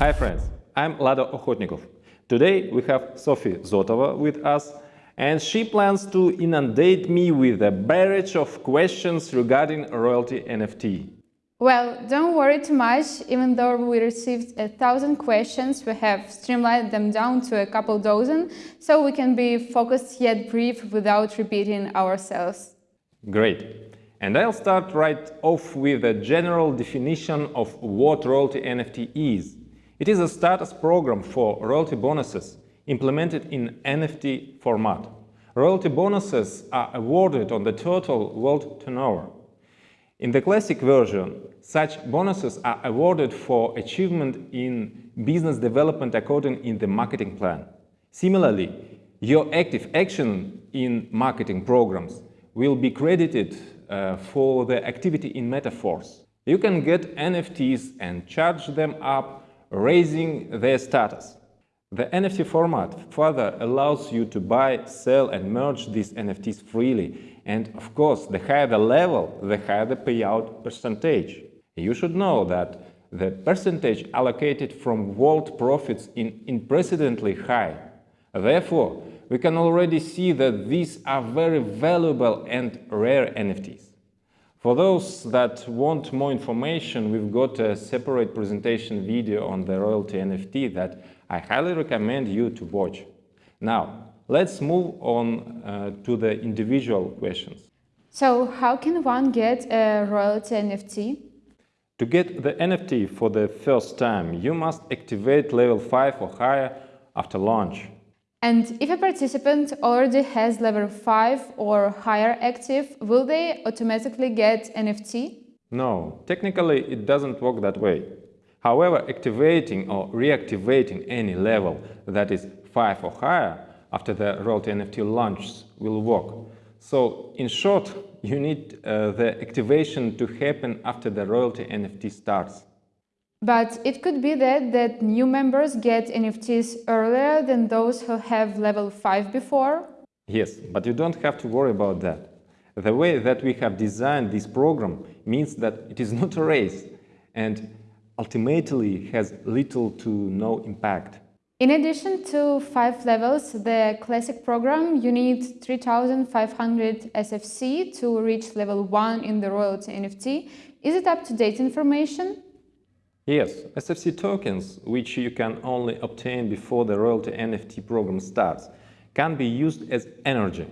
Hi friends, I'm Lado Okhotnikov. Today we have Sophie Zotova with us and she plans to inundate me with a barrage of questions regarding royalty NFT. Well, don't worry too much, even though we received a thousand questions, we have streamlined them down to a couple dozen, so we can be focused yet brief without repeating ourselves. Great. And I'll start right off with a general definition of what royalty NFT is. It is a status program for royalty bonuses implemented in NFT format. Royalty bonuses are awarded on the total world turnover. In the classic version, such bonuses are awarded for achievement in business development according in the marketing plan. Similarly, your active action in marketing programs will be credited uh, for the activity in Metaforce. You can get NFTs and charge them up raising their status. The NFT format further allows you to buy, sell and merge these NFTs freely. And of course, the higher the level, the higher the payout percentage. You should know that the percentage allocated from world profits is unprecedentedly high. Therefore, we can already see that these are very valuable and rare NFTs. For those that want more information, we've got a separate presentation video on the royalty NFT that I highly recommend you to watch. Now, let's move on uh, to the individual questions. So, how can one get a royalty NFT? To get the NFT for the first time, you must activate level 5 or higher after launch. And if a participant already has level 5 or higher active, will they automatically get NFT? No, technically it doesn't work that way. However, activating or reactivating any level that is 5 or higher after the royalty NFT launch will work. So, in short, you need uh, the activation to happen after the royalty NFT starts. But it could be that, that new members get NFTs earlier than those who have level 5 before? Yes, but you don't have to worry about that. The way that we have designed this program means that it is not a race and ultimately has little to no impact. In addition to five levels, the classic program, you need 3500 SFC to reach level 1 in the royalty NFT. Is it up-to-date information? Yes, SFC tokens, which you can only obtain before the royalty NFT program starts, can be used as energy.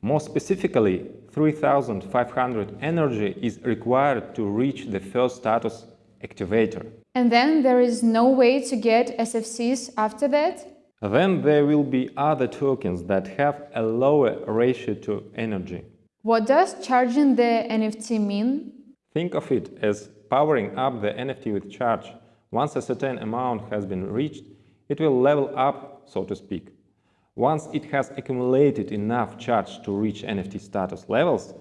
More specifically, 3500 energy is required to reach the first status activator. And then there is no way to get SFCs after that? Then there will be other tokens that have a lower ratio to energy. What does charging the NFT mean? Think of it as powering up the NFT with charge. Once a certain amount has been reached, it will level up, so to speak. Once it has accumulated enough charge to reach NFT status levels,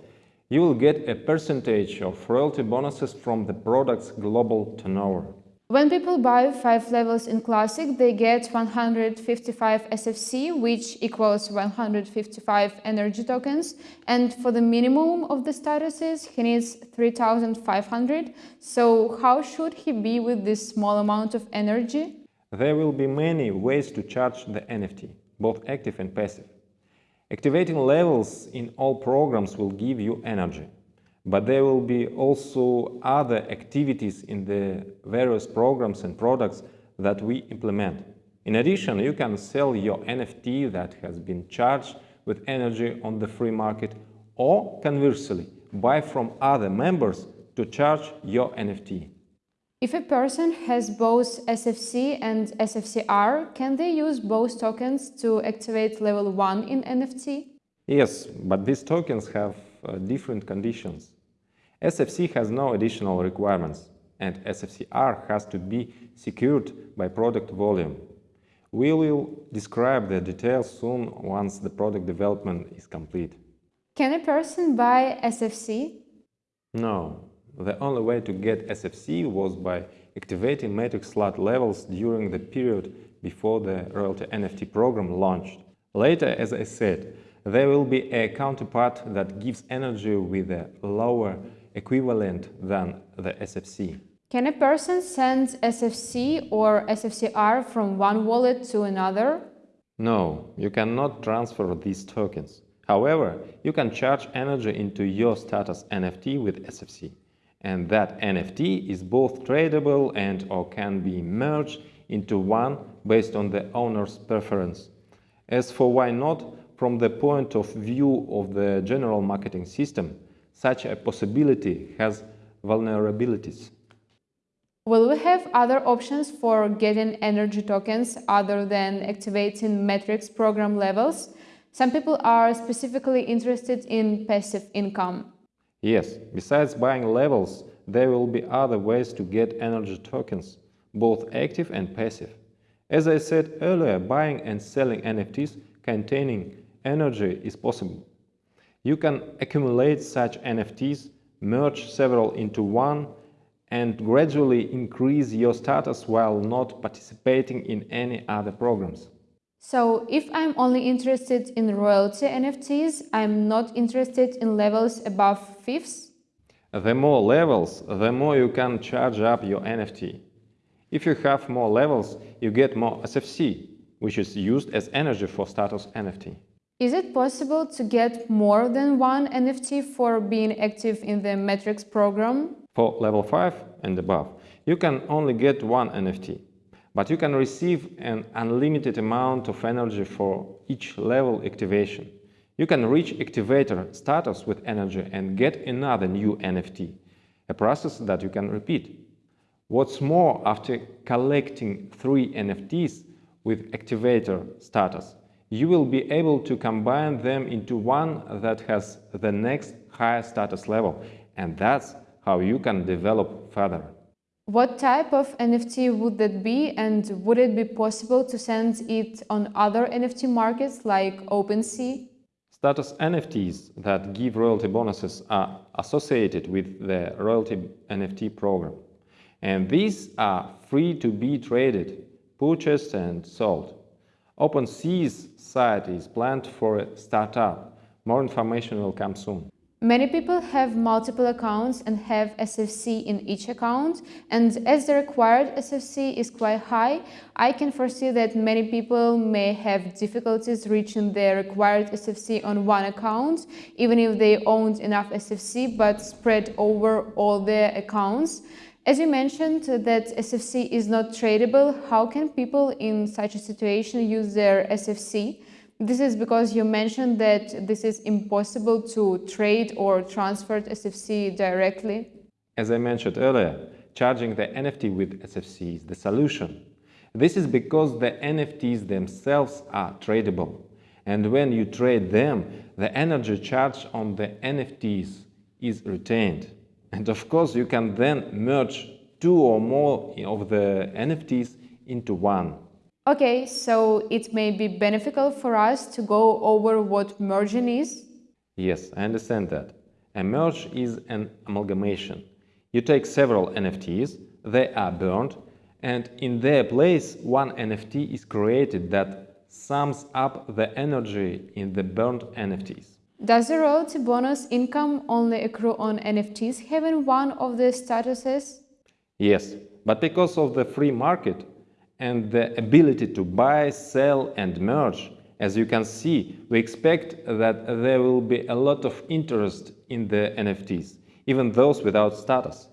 you will get a percentage of royalty bonuses from the product's global turnover. When people buy 5 levels in Classic, they get 155 SFC, which equals 155 energy tokens. And for the minimum of the statuses, he needs 3500. So how should he be with this small amount of energy? There will be many ways to charge the NFT, both active and passive. Activating levels in all programs will give you energy. But there will be also other activities in the various programs and products that we implement. In addition, you can sell your NFT that has been charged with energy on the free market or conversely, buy from other members to charge your NFT. If a person has both SFC and SFCR, can they use both tokens to activate level 1 in NFT? Yes, but these tokens have uh, different conditions. SFC has no additional requirements, and SFCR has to be secured by product volume. We will describe the details soon once the product development is complete. Can a person buy SFC? No. The only way to get SFC was by activating matrix slot levels during the period before the royalty NFT program launched. Later, as I said, there will be a counterpart that gives energy with a lower equivalent than the SFC. Can a person send SFC or SFCR from one wallet to another? No, you cannot transfer these tokens. However, you can charge energy into your status NFT with SFC. And that NFT is both tradable and or can be merged into one based on the owner's preference. As for why not, from the point of view of the general marketing system, such a possibility has vulnerabilities. Will we have other options for getting energy tokens other than activating matrix program levels? Some people are specifically interested in passive income. Yes, besides buying levels, there will be other ways to get energy tokens, both active and passive. As I said earlier, buying and selling NFTs containing energy is possible. You can accumulate such NFTs, merge several into one, and gradually increase your status while not participating in any other programs. So if I'm only interested in royalty NFTs, I'm not interested in levels above fifths? The more levels, the more you can charge up your NFT. If you have more levels, you get more SFC, which is used as energy for status NFT. Is it possible to get more than one NFT for being active in the matrix program? For level 5 and above, you can only get one NFT, but you can receive an unlimited amount of energy for each level activation. You can reach activator status with energy and get another new NFT, a process that you can repeat. What's more, after collecting three NFTs with activator status, you will be able to combine them into one that has the next higher status level, and that's how you can develop further. What type of NFT would that be and would it be possible to send it on other NFT markets like OpenSea? Status NFTs that give royalty bonuses are associated with the royalty NFT program. And these are free to be traded, purchased and sold. OpenSea's site is planned for a startup. More information will come soon. Many people have multiple accounts and have SFC in each account, and as the required SFC is quite high, I can foresee that many people may have difficulties reaching their required SFC on one account, even if they owned enough SFC but spread over all their accounts. As you mentioned uh, that SFC is not tradable, how can people in such a situation use their SFC? This is because you mentioned that this is impossible to trade or transfer SFC directly. As I mentioned earlier, charging the NFT with SFC is the solution. This is because the NFTs themselves are tradable. And when you trade them, the energy charged on the NFTs is retained. And of course, you can then merge two or more of the NFTs into one. Okay, so it may be beneficial for us to go over what merging is? Yes, I understand that. A merge is an amalgamation. You take several NFTs, they are burned, and in their place one NFT is created that sums up the energy in the burned NFTs. Does the royalty bonus income only accrue on NFTs having one of the statuses? Yes, but because of the free market and the ability to buy, sell and merge, as you can see, we expect that there will be a lot of interest in the NFTs, even those without status.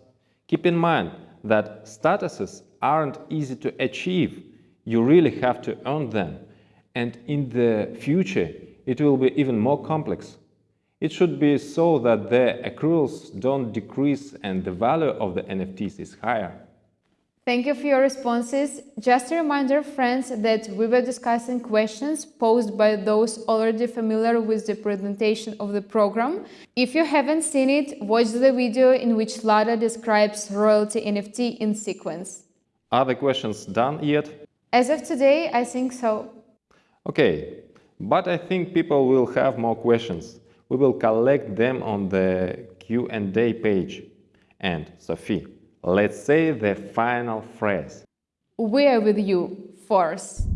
Keep in mind that statuses aren't easy to achieve. You really have to earn them. And in the future, it will be even more complex. It should be so that the accruals don't decrease and the value of the NFTs is higher. Thank you for your responses. Just a reminder, friends, that we were discussing questions posed by those already familiar with the presentation of the program. If you haven't seen it, watch the video in which Lado describes royalty NFT in sequence. Are the questions done yet? As of today, I think so. Okay, but I think people will have more questions. We will collect them on the Q&A page. And Sophie, let's say the final phrase. We are with you, force.